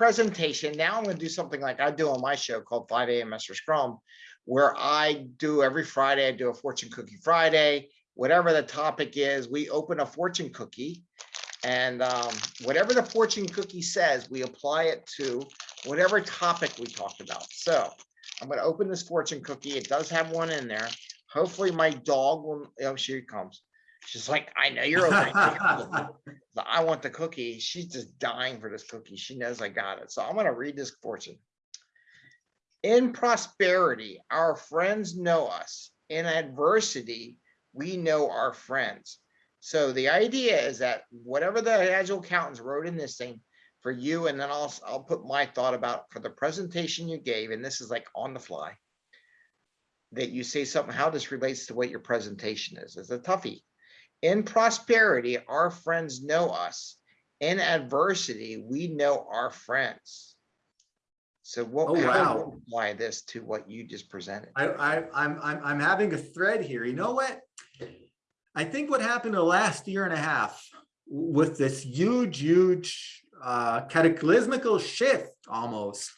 presentation, now I'm gonna do something like I do on my show called five AM Master Scrum, where I do every Friday, I do a fortune cookie Friday, whatever the topic is, we open a fortune cookie. And um, whatever the fortune cookie says, we apply it to whatever topic we talked about. So I'm gonna open this fortune cookie. It does have one in there. Hopefully my dog will, oh, here he comes. She's like, I know you're it." So I want the cookie. She's just dying for this cookie. She knows I got it. So I'm gonna read this fortune. In prosperity, our friends know us. In adversity, we know our friends. So the idea is that whatever the agile accountants wrote in this thing for you, and then I'll, I'll put my thought about for the presentation you gave, and this is like on the fly. That you say something, how this relates to what your presentation is, is a toughie. In prosperity, our friends know us. In adversity, we know our friends. So what, Oh, wow. apply this to what you just presented? I, I, I'm, I'm, I'm having a thread here. You know what? I think what happened the last year and a half with this huge, huge, uh, cataclysmical shift almost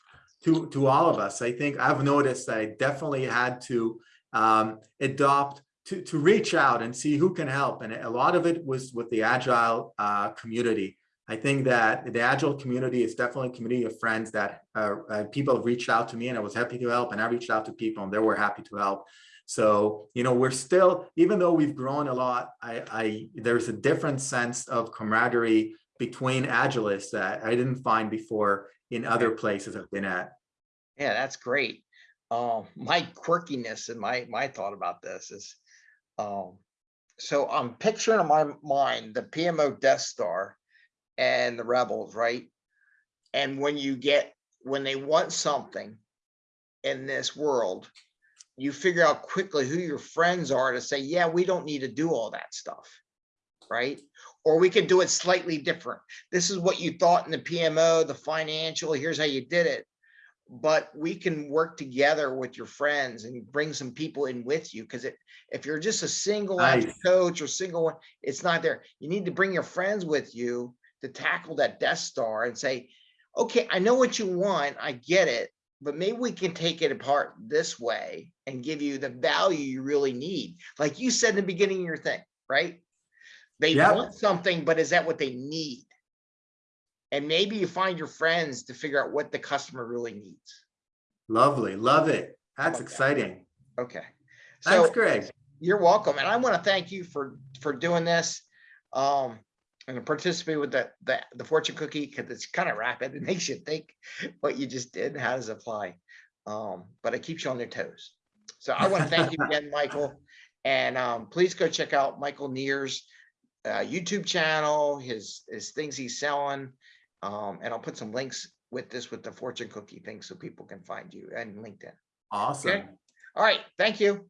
to, to all of us. I think I've noticed that I definitely had to, um, adopt to, to reach out and see who can help. And a lot of it was with the agile, uh, community. I think that the agile community is definitely a community of friends that uh, uh, people have reached out to me and I was happy to help and I reached out to people and they were happy to help. So, you know, we're still, even though we've grown a lot, I, I there's a different sense of camaraderie between agilists that I didn't find before in other places I've been at. Yeah, that's great. Um, my quirkiness and my, my thought about this is, um, so I'm picturing in my mind the PMO Death Star and the rebels, right? And when you get, when they want something in this world, you figure out quickly who your friends are to say, yeah, we don't need to do all that stuff. Right? Or we could do it slightly different. This is what you thought in the PMO, the financial, here's how you did it but we can work together with your friends and bring some people in with you because it if you're just a single Nice. coach or single one it's not there you need to bring your friends with you to tackle that death star and say okay i know what you want i get it but maybe we can take it apart this way and give you the value you really need like you said in the beginning of your thing right they Yep. want something but is that what they need and maybe you find your friends to figure out what the customer really needs. Lovely, love it. That's that. exciting. Okay. Thanks, So Greg. you're welcome. And I want to thank you for, for doing this. Um, and to participate with the, the, the fortune cookie, because it's kind of rapid. It makes you think what you just did, and how does it apply? Um, but it keeps you on your toes. So I want to thank you again, Michael. And, um, please go check out Michael Nir's, uh, YouTube channel, his, his things he's selling. Um, and I'll put some links with this, with the fortune cookie thing, so people can find you and LinkedIn. Awesome. All right, thank you.